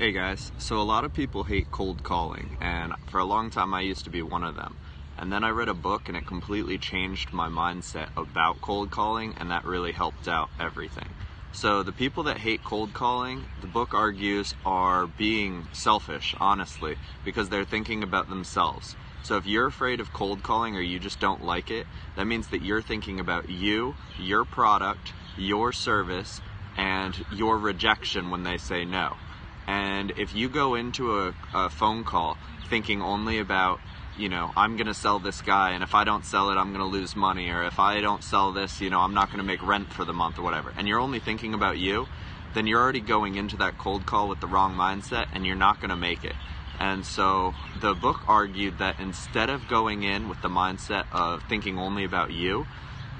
Hey guys, so a lot of people hate cold calling, and for a long time I used to be one of them. And then I read a book and it completely changed my mindset about cold calling, and that really helped out everything. So, the people that hate cold calling, the book argues, are being selfish, honestly, because they're thinking about themselves. So, if you're afraid of cold calling or you just don't like it, that means that you're thinking about you, your product, your service, and your rejection when they say no. And if you go into a, a phone call thinking only about, you know, I'm going to sell this guy, and if I don't sell it, I'm going to lose money, or if I don't sell this, you know, I'm not going to make rent for the month or whatever, and you're only thinking about you, then you're already going into that cold call with the wrong mindset and you're not going to make it. And so the book argued that instead of going in with the mindset of thinking only about you,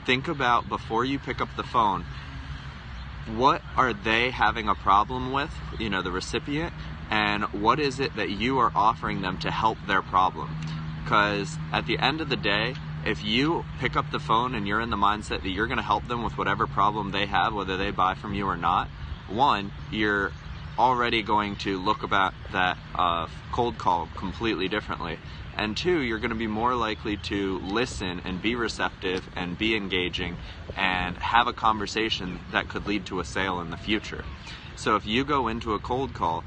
think about before you pick up the phone, what are they having a problem with, you know, the recipient, and what is it that you are offering them to help their problem? Because at the end of the day, if you pick up the phone and you're in the mindset that you're going to help them with whatever problem they have, whether they buy from you or not, one, you're already going to look about that uh, cold call completely differently. And two, you're going to be more likely to listen and be receptive and be engaging and have a conversation that could lead to a sale in the future. So if you go into a cold call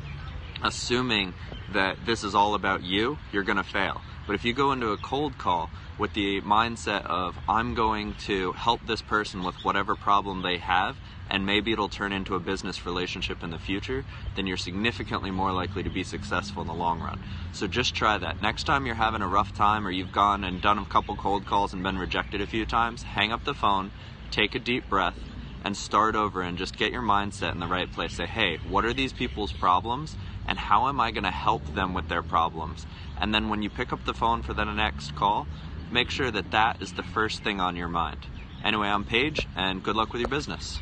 assuming that this is all about you, you're going to fail. But if you go into a cold call with the mindset of, I'm going to help this person with whatever problem they have, and maybe it'll turn into a business relationship in the future, then you're significantly more likely to be successful in the long run. So just try that. Next time you're having a rough time or you've gone and done a couple cold calls and been rejected a few times, hang up the phone, take a deep breath, and start over and just get your mindset in the right place. Say, hey, what are these people's problems? And how am I going to help them with their problems? And then when you pick up the phone for the next call, make sure that that is the first thing on your mind. Anyway, I'm Paige, and good luck with your business.